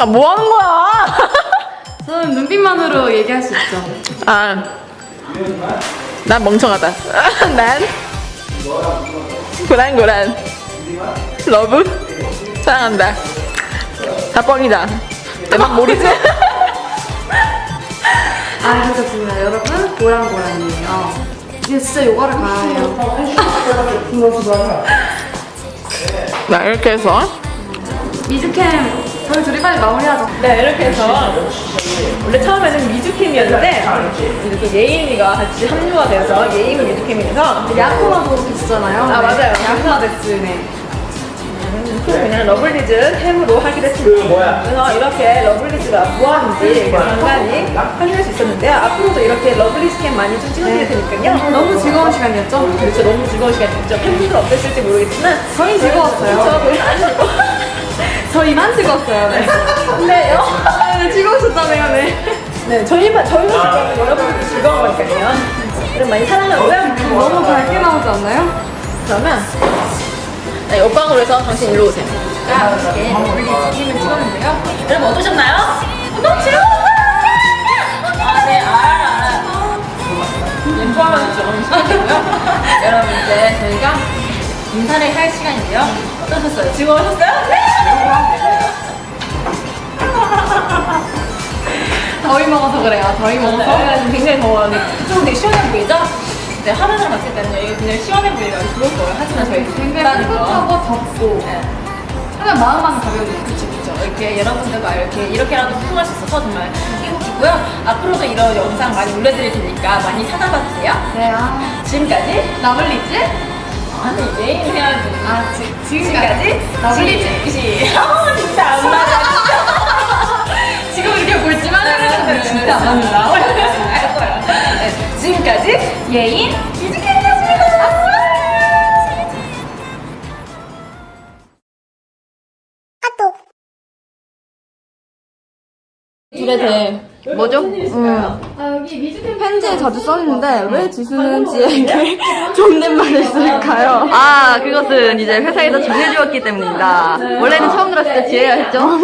아, 뭐 하는 거야? 저는 눈빛만으로 얘기할 수 있죠. 아, 난 멍청하다. 난 고란 고란 러브 사랑한다. 다 뻥이다. 내막 모르지? 아, 괜찮습니다. 여러분, 고랑고랑이에요. 이제 진짜 요가를 가야 해요. 나 이렇게 해서 미주캠, 저희 둘이 빨리 마무리하죠. 네 이렇게 해서 원래 처음에는 미주캠이었는데 이렇게 예인이가 같이 합류가 돼서 예인은 미주캠이라서 야쿠마도 계시잖아요. 아, 맞아요. 야쿠마 ですね. 그냥 러블리즈 캠으로 하기로 했습니다. 그래서 이렇게 러블리즈가 무엇인지 간간히 확인할 수 있었는데요. 앞으로도 이렇게 러블리즈 캠 많이 좀 찍어드릴 테니까요. 너무 즐거운 시간이었죠? 그렇죠. 너무 즐거운 시간이었죠. 팬분들 어땠을지 모르겠지만 저희 즐거웠어요. 저도 아시고 저희만 즐거웠어요. 네. 근데요. 네, 즐거우셨다네요, 네. 네, 저희만 저희만 즐거운 여러분들도 즐거운 거니까요. 여러분 많이 사랑하고요. 너무 밝게 나오지 않나요? 그러면 네, 옆방으로 해서 당신 일로 오세요. 이렇게 러블리즈 팀을 찍었는데요. 여러분 어떠셨나요? 너무 즐거웠어요! 아, 네, 알아요, 알아요. 인포하면 좀. 여러분, 이제 저희가 인사를 할 시간인데요. 어떠셨어요? 즐거우셨어요? 네! 더위 먹어서 그래요. 더위 먹어서. 저희가 지금 굉장히 더워요. 그쪽은 되게 시원해 보이죠? 네, 화면으로 봤을 때는 여기 굉장히 시원해 보이기가 좋을 거예요. 하지만 저희 굉장히. 풋풋하고 덥고. 네. 하면 마음만 가벼워지죠. 그쵸 그쵸 이렇게 여러분들과 이렇게 이렇게라도 소통할 수 있어서 정말 행복이고요 앞으로도 이런 영상 많이 올려드릴 테니까 많이 찾아봐 주세요 네, 아. 지금까지 러블리즈? 아, 지, 지금까지. 지시 어 진짜 안 맞아 지금 이렇게 볼지만 네, 하면 진짜 안 합니다. 알 거예요 네, 지금까지 예인? 이즈캠이었습니다 둘에 대해 뭐죠? 음. 아 여기 미즈캠 편지에 자주 써있는데 왜 지수는 지에게 존댓말을 쓸까요? 아, 그것은 이제 회사에서 정해주었기 때문입니다. 원래는 처음 들었을 때 지혜야 했죠?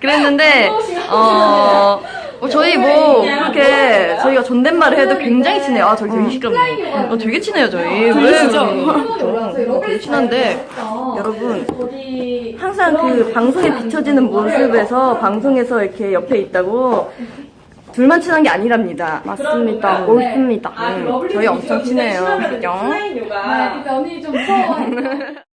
그랬는데, 어, 뭐 저희 뭐, 그렇게, 저희가 존댓말을 해도 굉장히 친해요. 아, 저기 되게 시끄럽네. 어, 되게 친해요, 저희. 왜, 진짜? 저랑 되게 친한데, 여러분, 항상 그 방송에 비춰지는 모습에서 방송에서 이렇게 옆에 있다고, 둘만 친한 게 아니랍니다. 맞습니다. 옳습니다. 음, 저희 엄청 친해요. 그죠? 아, 근데 언니 좀 무서워